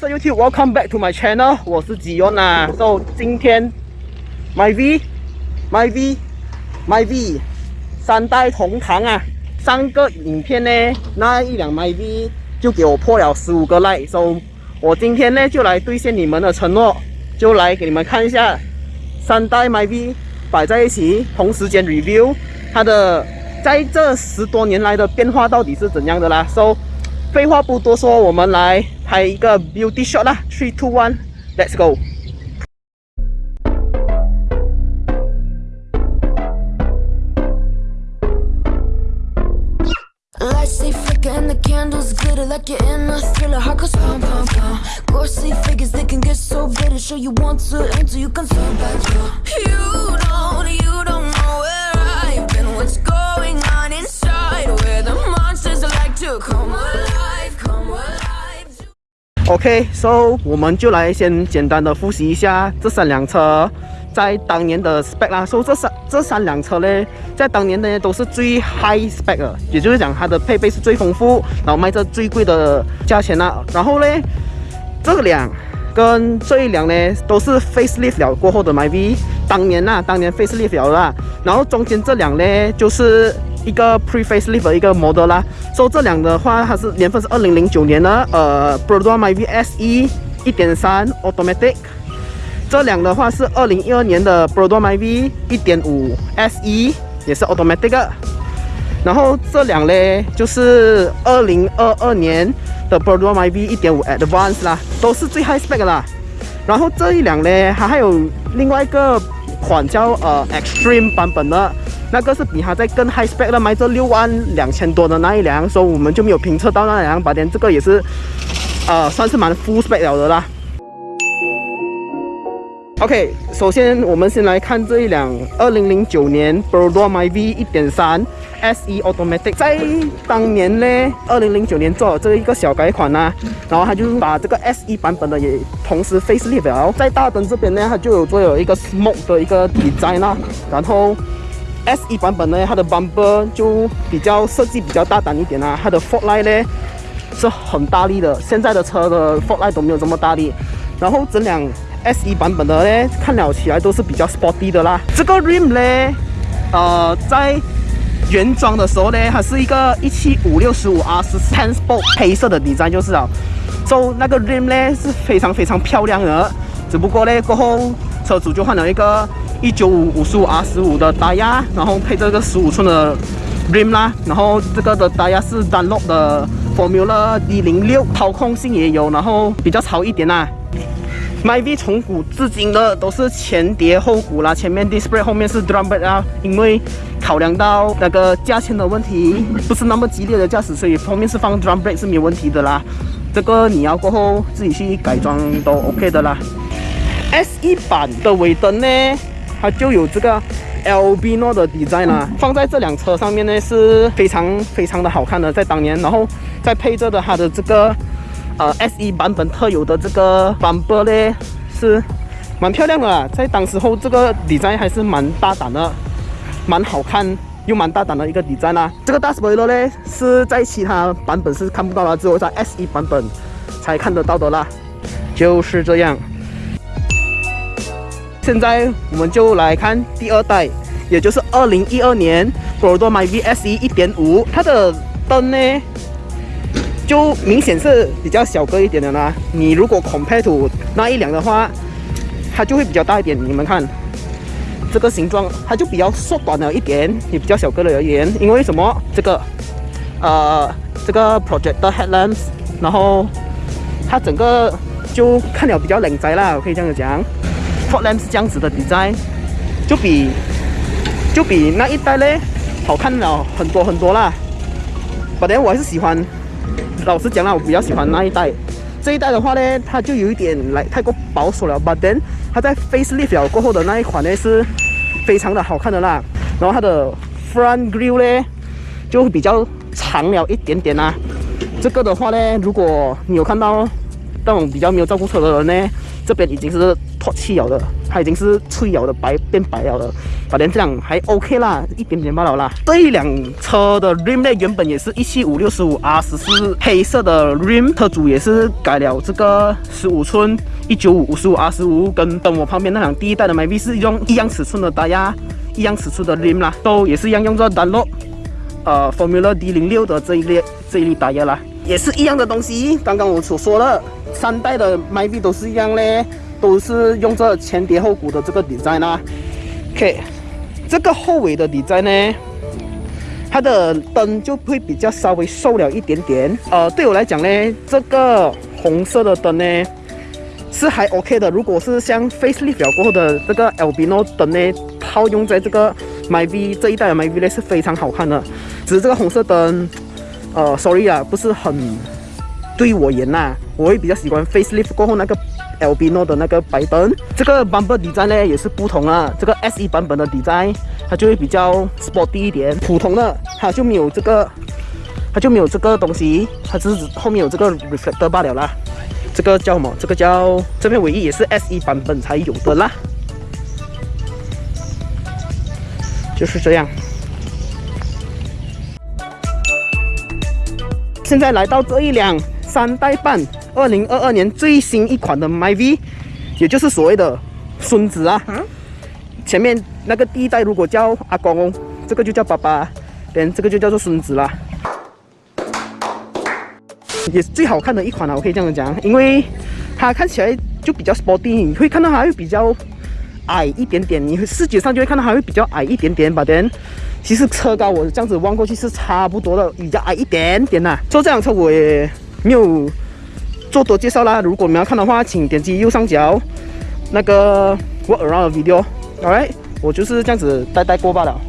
So YouTube? Welcome back to my channel. 我是吉恩啊。So 今天 My V, My V, My V 三代同堂啊。上个影片呢，那一辆 My V 就给我破了十五个 like。So 我今天呢就来兑现你们的承诺，就来给你们看一下三代 My V 摆在一起，同时间 review 它的在这十多年来的变化到底是怎样的啦。So 废话不多说，我们来拍一个 beauty shot 啦！Three, two, one, OK，so 我们就来先简单的复习一下这三辆车在当年的 spec 啦。说这三这三辆车呢，在当年呢都是最 high spec 的，也就是讲它的配备是最丰富，然后卖着最贵的价钱啦。然后呢，这辆跟这一辆呢都是 facelift 了过后的 MyV，当年呐，当年 facelift 了啦。然后中间这辆呢就是。一个 pre facelift 的一个 model 啦，所以这辆的话，它是年份是二零零九年的，呃 b r o d o m y V S E 一点三 automatic。这辆的话是二零一二年的 b r o d o m y V 一点五 S E 也是 automatic。然后这辆呢就是二零二二年的 b r o d o m y V 一点五 Advance 啦，都是最 high spec 啦。然后这一辆呢，它还有另外一个款叫呃 Extreme 版本的。那个是比它在更 high spec 的，卖这六万两千多的那一辆，所以我们就没有评测到那辆。把点这个也是，呃，算是蛮 full spec 了的啦。OK，首先我们先来看这一辆二零零九年 Brodo My V 一点三 SE Automatic，在当年呢，二零零九年做了这一个小改款呢，然后它就把这个 SE 版本的也同时 facelift 了，在大灯这边呢，它就有做有一个 smoke 的一个 design 啊，然后。S 一版本呢，它的 bumper 就比较设计比较大胆一点啊，它的 fog light 呢是很大力的，现在的车的 fog light 都没有这么大力。然后整辆 S 一版本的呢，看了起来都是比较 sporty 的啦。这个 rim 呢，呃，在原装的时候呢，它是一个一七五六十五 R 是 ten sport 黑色的底站就是了。so 那个 rim 呢是非常非常漂亮的，只不过呢过后车主就换了一个。一九五五十五 R 十五的大压，然后配这个十五寸的 rim 啦，然后这个的大压是 Dunlop 的 Formula D 零六，操控性也有，然后比较潮一点啦。MyV 从古至今的都是前碟后鼓啦，前面 display 后面是 drum brake 啊，因为考量到那个价钱的问题，不是那么激烈的驾驶，所以后面是放 drum brake 是没问题的啦。这个你要过后自己去改装都 OK 的啦。S 一版的尾灯呢？它就有这个 LB 纳的 design 啦，放在这辆车上面呢是非常非常的好看的，在当年，然后再配着的它的这个呃 SE 版本特有的这个 bumper 呢是蛮漂亮的啦，在当时候这个 design 还是蛮大胆的，蛮好看又蛮大胆的一个 design 啦。这个大 spoiler 呢是在其他版本是看不到了，只有在 SE 版本才看得到的啦，就是这样。现在我们就来看第二代，也就是二零一二年 b o r d o My VSE 一点五，它的灯呢就明显是比较小个一点的啦。你如果 compare to 那一辆的话，它就会比较大一点。你们看这个形状，它就比较缩短了一点，也比较小个了而言。因为什么？这个呃，这个 projector headlamps，然后它整个就看了比较冷宅啦，我可以这样子讲。Ford lamp 是这样子的 design，就比就比那一代嘞好看了很多很多啦。But then 我还是喜欢，老实讲啦，我比较喜欢那一代。这一代的话呢，它就有一点来太过保守了。But then 它在 facelift 过后的那一款呢，是非常的好看的啦。然后它的 front Grille 呢，就比较长了一点点啦。这个的话呢，如果你有看到那种比较没有照顾车的人呢，这边已经是。脱气了的，它已经是脆了的白变白了的，反正这样还 OK 啦，一点点罢了啦。这一辆车的 rim 呢，原本也是一七五六十五 R 十四黑色的 rim，车主也是改了这个十五寸一九五五十五 R 十五，跟跟我旁边那辆第一代的 m y V 是用一样尺寸的大压，一样尺寸的 rim 啦，都也是一样用着 Dunlop 呃 Formula D 零六的这一列这一列大压啦。也是一样的东西，刚刚我所说的三代的 My V 都是一样嘞，都是用这前碟后鼓的这个底载啦。OK，这个后尾的底载呢，它的灯就会比较稍微瘦了一点点。呃，对我来讲呢，这个红色的灯呢是还 OK 的。如果是像 Facelift 过后的这个 Albino 灯呢，套用在这个 My V 这一代的 My V 呢是非常好看的。只是这个红色灯。呃，sorry 啊，不是很对我言呐，我会比较喜欢 facelift 过后那个 Albino 的那个白灯。这个 bumper design 呢也是不同啊，这个 SE 版本的 design 它就会比较 sporty 一点，普通的它就没有这个，它就没有这个东西，它只是后面有这个 reflector 罢了啦。这个叫什么？这个叫这边尾翼也是 SE 版本才有的啦，就是这样。现在来到这一辆三代半，二零二二年最新一款的 MyV，也就是所谓的孙子啊。前面那个第一代如果叫阿公，这个就叫爸爸，连这个就叫做孙子啦。也是最好看的一款了，我可以这样讲，因为它看起来就比较 sporty，你会看到它会比较矮一点点，你视觉上就会看到它会比较矮一点点，把人。其实车高我这样子望过去是差不多的，比较矮一点点呐。坐这辆车我也没有做多介绍啦。如果你们要看的话，请点击右上角那个 Walk Around Video。好嘞我就是这样子带带过罢了。